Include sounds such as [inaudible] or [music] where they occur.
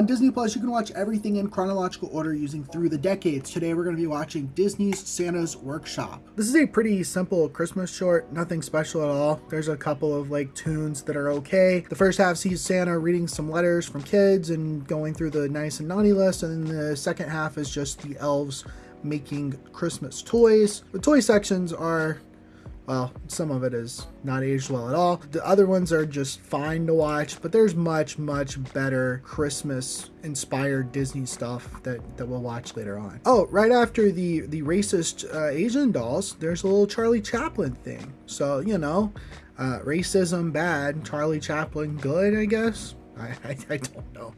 On Disney Plus, you can watch everything in chronological order using Through the Decades. Today, we're going to be watching Disney's Santa's Workshop. This is a pretty simple Christmas short, nothing special at all. There's a couple of like tunes that are okay. The first half sees Santa reading some letters from kids and going through the nice and naughty list, and then the second half is just the elves making Christmas toys. The toy sections are well, some of it is not aged well at all. The other ones are just fine to watch, but there's much, much better Christmas inspired Disney stuff that, that we'll watch later on. Oh, right after the, the racist uh, Asian dolls, there's a little Charlie Chaplin thing. So, you know, uh, racism bad, Charlie Chaplin good, I guess. I, [laughs] I, I don't know.